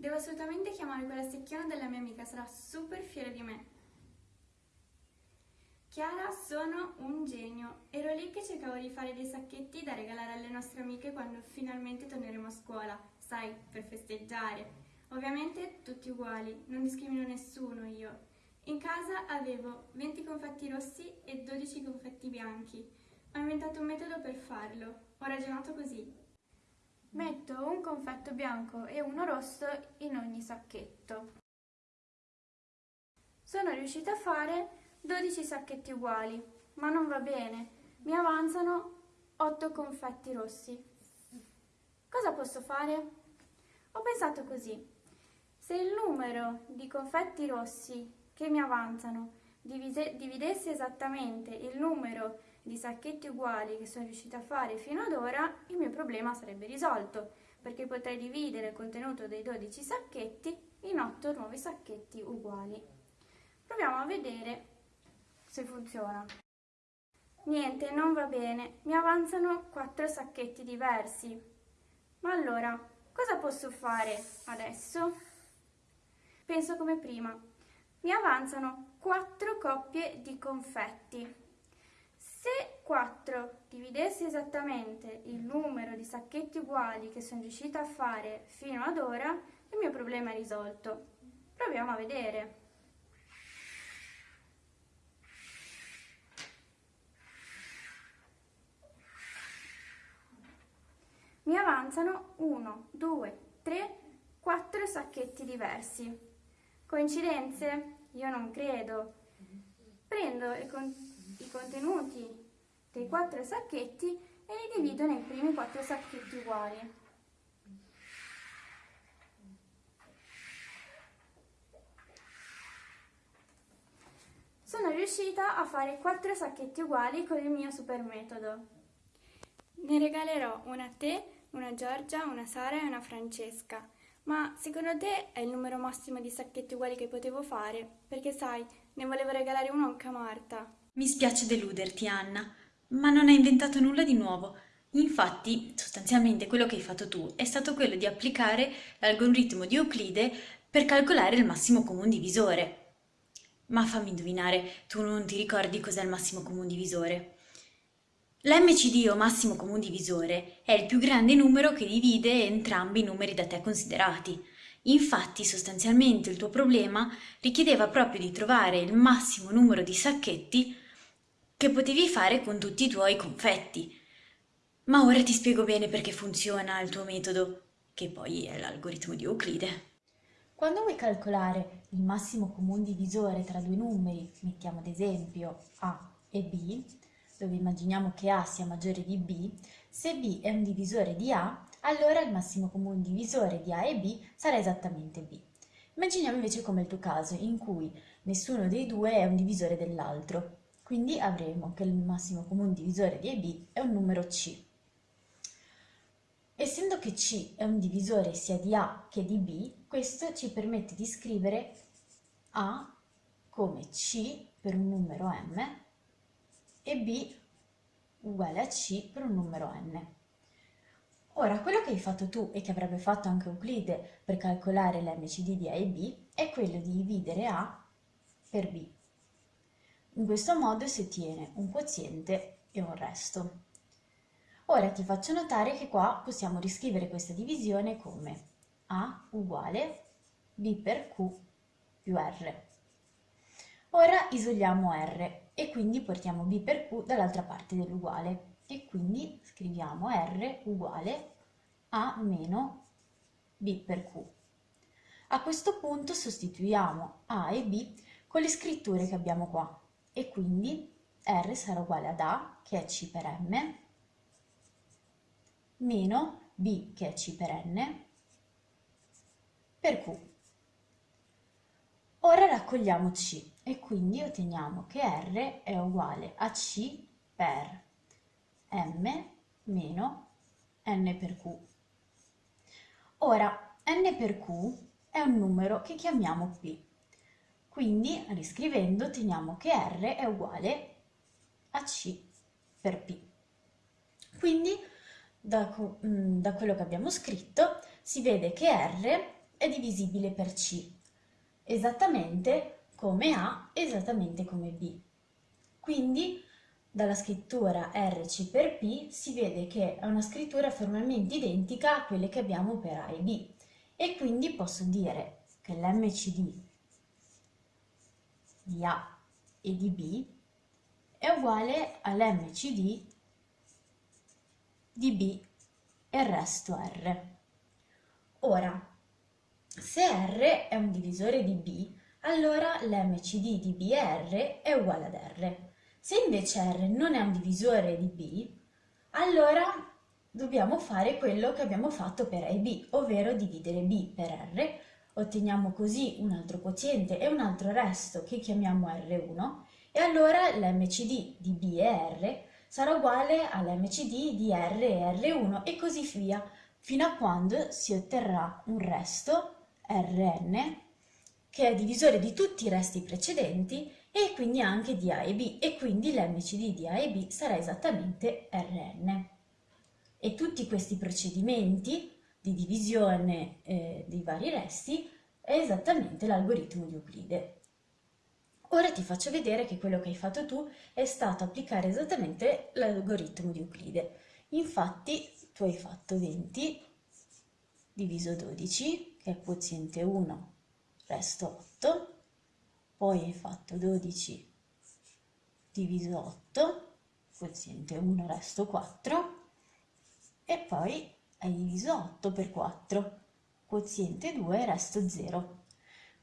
Devo assolutamente chiamare quella secchiona della mia amica, sarà super fiera di me. Chiara, sono un genio. Ero lì che cercavo di fare dei sacchetti da regalare alle nostre amiche quando finalmente torneremo a scuola, sai, per festeggiare. Ovviamente tutti uguali, non discrimino nessuno io. In casa avevo 20 confetti rossi e 12 confetti bianchi. Ho inventato un metodo per farlo. Ho ragionato così. Metto un confetto bianco e uno rosso in ogni sacchetto. Sono riuscita a fare 12 sacchetti uguali, ma non va bene. Mi avanzano 8 confetti rossi. Cosa posso fare? Ho pensato così. Se il numero di confetti rossi che mi avanzano dividesse esattamente il numero di sacchetti uguali che sono riuscita a fare fino ad ora, il mio problema sarebbe risolto, perché potrei dividere il contenuto dei 12 sacchetti in 8 nuovi sacchetti uguali. Proviamo a vedere se funziona. Niente, non va bene, mi avanzano 4 sacchetti diversi. Ma allora, cosa posso fare adesso? Penso come prima. Mi avanzano 4 coppie di confetti. Se 4 dividessi esattamente il numero di sacchetti uguali che sono riuscita a fare fino ad ora, il mio problema è risolto. Proviamo a vedere. mi avanzano 1, 2, 3, 4 sacchetti diversi. Coincidenze? Io non credo. Prendo i contenuti dei 4 sacchetti e li divido nei primi 4 sacchetti uguali. Sono riuscita a fare 4 sacchetti uguali con il mio super metodo. Ne regalerò una a te una Giorgia, una Sara e una Francesca. Ma secondo te è il numero massimo di sacchetti uguali che potevo fare? Perché sai, ne volevo regalare uno anche a Marta. Mi spiace deluderti, Anna, ma non hai inventato nulla di nuovo. Infatti, sostanzialmente quello che hai fatto tu è stato quello di applicare l'algoritmo di Euclide per calcolare il massimo comune divisore. Ma fammi indovinare, tu non ti ricordi cos'è il massimo comune divisore? L'MCD o massimo comune divisore è il più grande numero che divide entrambi i numeri da te considerati. Infatti, sostanzialmente il tuo problema richiedeva proprio di trovare il massimo numero di sacchetti che potevi fare con tutti i tuoi confetti. Ma ora ti spiego bene perché funziona il tuo metodo, che poi è l'algoritmo di Euclide. Quando vuoi calcolare il massimo comune divisore tra due numeri, mettiamo ad esempio A e B, dove immaginiamo che A sia maggiore di B, se B è un divisore di A, allora il massimo comune divisore di A e B sarà esattamente B. Immaginiamo invece come il tuo caso, in cui nessuno dei due è un divisore dell'altro. Quindi avremo che il massimo comune divisore di A e B è un numero C. Essendo che C è un divisore sia di A che di B, questo ci permette di scrivere A come C per un numero M e b uguale a c per un numero n. Ora, quello che hai fatto tu e che avrebbe fatto anche Euclide per calcolare l'MCD di A e B è quello di dividere A per B. In questo modo si ottiene un quoziente e un resto. Ora ti faccio notare che qua possiamo riscrivere questa divisione come A uguale B per Q più R. Ora isoliamo R e quindi portiamo b per q dall'altra parte dell'uguale e quindi scriviamo r uguale a meno b per q. A questo punto sostituiamo a e b con le scritture che abbiamo qua e quindi r sarà uguale ad a che è c per m meno b che è c per n per q. Ora raccogliamo c e quindi otteniamo che R è uguale a C per M meno N per Q. Ora, N per Q è un numero che chiamiamo P, quindi riscrivendo otteniamo che R è uguale a C per P. Quindi da, mm, da quello che abbiamo scritto si vede che R è divisibile per C, esattamente come A, esattamente come B. Quindi dalla scrittura RC per P si vede che è una scrittura formalmente identica a quelle che abbiamo per A e B e quindi posso dire che l'MCD di A e di B è uguale all'MCD di B e il resto R. Ora, se R è un divisore di B, allora l'MCD di BR è uguale ad R. Se invece R non è un divisore di B, allora dobbiamo fare quello che abbiamo fatto per A e B, ovvero dividere B per R, otteniamo così un altro quoziente e un altro resto che chiamiamo R1 e allora l'MCD di B e R sarà uguale all'MCD di R e R1 e così via, fino a quando si otterrà un resto Rn che è divisore di tutti i resti precedenti e quindi anche di A e B e quindi l'MCD di A e B sarà esattamente Rn. E tutti questi procedimenti di divisione eh, dei vari resti è esattamente l'algoritmo di Euclide. Ora ti faccio vedere che quello che hai fatto tu è stato applicare esattamente l'algoritmo di Euclide. Infatti tu hai fatto 20 diviso 12, che è quoziente 1, resto 8, poi hai fatto 12 diviso 8, quoziente 1, resto 4, e poi hai diviso 8 per 4, quoziente 2, resto 0.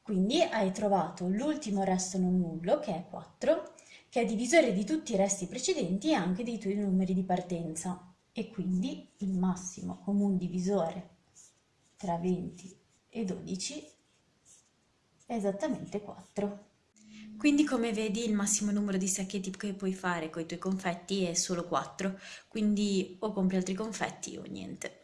Quindi hai trovato l'ultimo resto non nullo, che è 4, che è divisore di tutti i resti precedenti e anche dei tuoi numeri di partenza. E quindi il massimo comune divisore tra 20 e 12 è esattamente 4. Quindi come vedi il massimo numero di sacchetti che puoi fare con i tuoi confetti è solo 4, quindi o compri altri confetti o niente.